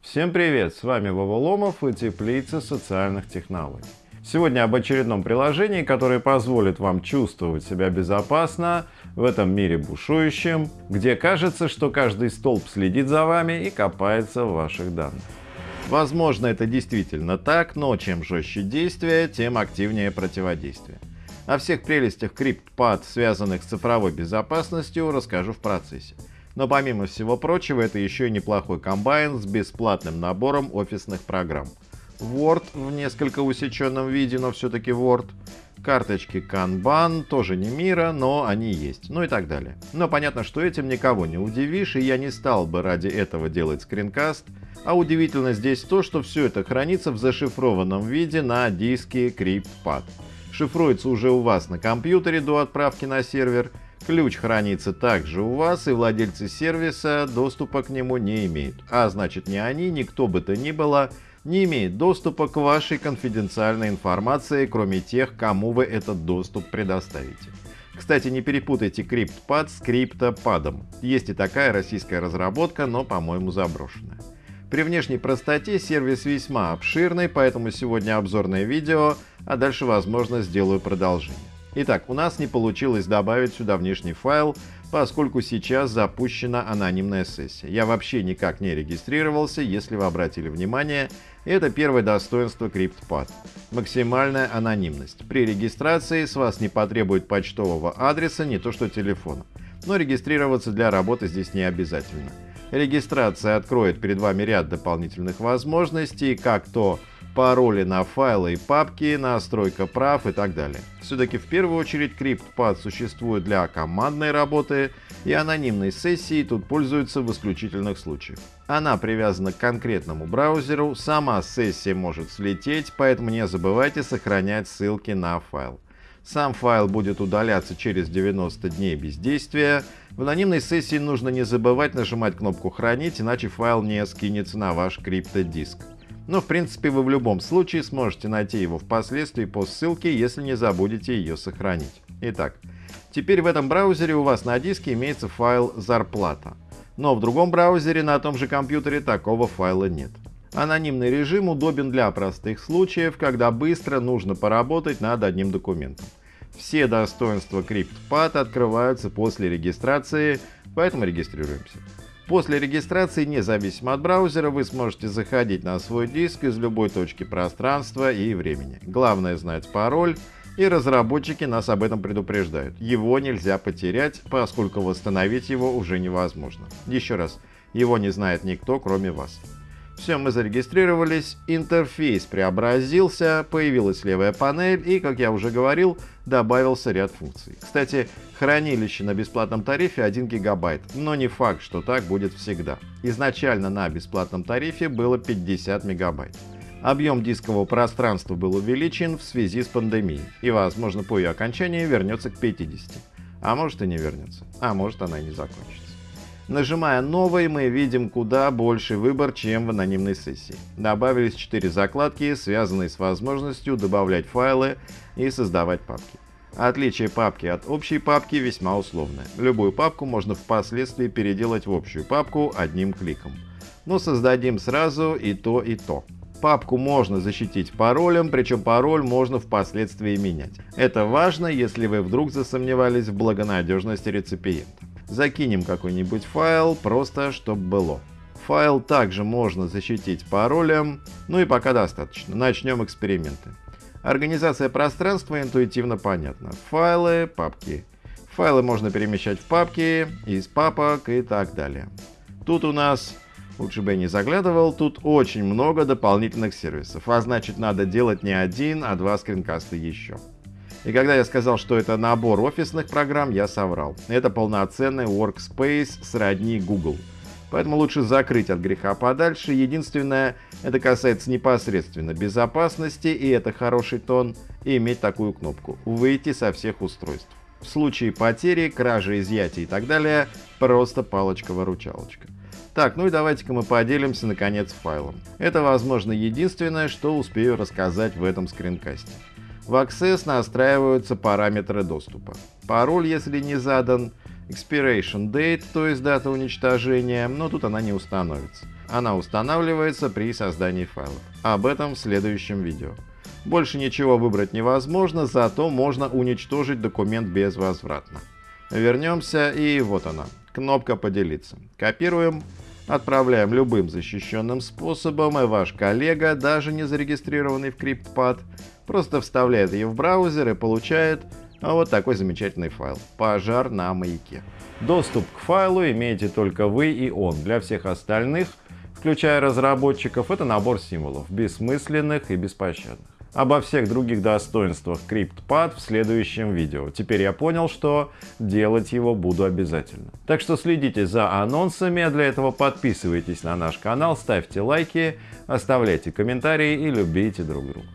Всем привет! С вами Вова Ломов и Теплица социальных технологий. Сегодня об очередном приложении, которое позволит вам чувствовать себя безопасно в этом мире бушующем, где кажется, что каждый столб следит за вами и копается в ваших данных. Возможно, это действительно так, но чем жестче действие, тем активнее противодействие. О всех прелестях CryptPad, связанных с цифровой безопасностью, расскажу в процессе. Но помимо всего прочего, это еще и неплохой комбайн с бесплатным набором офисных программ. Word в несколько усеченном виде, но все-таки Word. Карточки Kanban, тоже не мира, но они есть. Ну и так далее. Но понятно, что этим никого не удивишь, и я не стал бы ради этого делать скринкаст. А удивительно здесь то, что все это хранится в зашифрованном виде на диске CryptPad. Шифруется уже у вас на компьютере до отправки на сервер – Ключ хранится также у вас, и владельцы сервиса доступа к нему не имеют. А значит ни они, ни кто бы то ни было не имеет доступа к вашей конфиденциальной информации, кроме тех, кому вы этот доступ предоставите. Кстати, не перепутайте CryptPad с CryptoPad. Есть и такая российская разработка, но, по-моему, заброшенная. При внешней простоте сервис весьма обширный, поэтому сегодня обзорное видео, а дальше, возможно, сделаю продолжение. Итак, у нас не получилось добавить сюда внешний файл, поскольку сейчас запущена анонимная сессия. Я вообще никак не регистрировался, если вы обратили внимание, это первое достоинство CryptPad. Максимальная анонимность. При регистрации с вас не потребует почтового адреса, не то что телефона. Но регистрироваться для работы здесь не обязательно. Регистрация откроет перед вами ряд дополнительных возможностей, как то пароли на файлы и папки, настройка прав и так далее. Все-таки в первую очередь CryptPad существует для командной работы и анонимной сессии тут пользуются в исключительных случаях. Она привязана к конкретному браузеру, сама сессия может слететь, поэтому не забывайте сохранять ссылки на файл. Сам файл будет удаляться через 90 дней бездействия. В анонимной сессии нужно не забывать нажимать кнопку «Хранить», иначе файл не скинется на ваш криптодиск. Но в принципе вы в любом случае сможете найти его впоследствии по ссылке, если не забудете ее сохранить. Итак, теперь в этом браузере у вас на диске имеется файл «Зарплата». Но в другом браузере на том же компьютере такого файла нет. Анонимный режим удобен для простых случаев, когда быстро нужно поработать над одним документом. Все достоинства CryptPad открываются после регистрации, поэтому регистрируемся. После регистрации, независимо от браузера, вы сможете заходить на свой диск из любой точки пространства и времени. Главное знать пароль, и разработчики нас об этом предупреждают. Его нельзя потерять, поскольку восстановить его уже невозможно. Еще раз, его не знает никто, кроме вас. Все, мы зарегистрировались, интерфейс преобразился, появилась левая панель и, как я уже говорил, добавился ряд функций. Кстати, хранилище на бесплатном тарифе 1 гигабайт, но не факт, что так будет всегда. Изначально на бесплатном тарифе было 50 мегабайт. Объем дискового пространства был увеличен в связи с пандемией и, возможно, по ее окончании вернется к 50. А может и не вернется, а может она и не закончится. Нажимая «Новый» мы видим куда больше выбор, чем в анонимной сессии. Добавились 4 закладки, связанные с возможностью добавлять файлы и создавать папки. Отличие папки от общей папки весьма условное. Любую папку можно впоследствии переделать в общую папку одним кликом. Но создадим сразу и то, и то. Папку можно защитить паролем, причем пароль можно впоследствии менять. Это важно, если вы вдруг засомневались в благонадежности реципиента. Закинем какой-нибудь файл, просто чтобы было. Файл также можно защитить паролем, ну и пока достаточно. Начнем эксперименты. Организация пространства интуитивно понятна. Файлы, папки. Файлы можно перемещать в папки, из папок и так далее. Тут у нас, лучше бы я не заглядывал, тут очень много дополнительных сервисов, а значит надо делать не один, а два скринкаста еще. И когда я сказал, что это набор офисных программ, я соврал. Это полноценный workspace сродни Google. Поэтому лучше закрыть от греха подальше. Единственное, это касается непосредственно безопасности, и это хороший тон, и иметь такую кнопку «Выйти со всех устройств». В случае потери, кражи, изъятия и так далее, просто палочка-выручалочка. Так, ну и давайте-ка мы поделимся наконец файлом. Это, возможно, единственное, что успею рассказать в этом скринкасте. В Access настраиваются параметры доступа. Пароль, если не задан, expiration date, то есть дата уничтожения, но тут она не установится. Она устанавливается при создании файлов. Об этом в следующем видео. Больше ничего выбрать невозможно, зато можно уничтожить документ безвозвратно. Вернемся и вот она, кнопка «Поделиться». Копируем, отправляем любым защищенным способом, и ваш коллега, даже не зарегистрированный в CryptPad, просто вставляет ее в браузер и получает вот такой замечательный файл «Пожар на маяке». Доступ к файлу имеете только вы и он. Для всех остальных, включая разработчиков, это набор символов, бессмысленных и беспощадных. Обо всех других достоинствах CryptPad в следующем видео. Теперь я понял, что делать его буду обязательно. Так что следите за анонсами, а для этого подписывайтесь на наш канал, ставьте лайки, оставляйте комментарии и любите друг друга.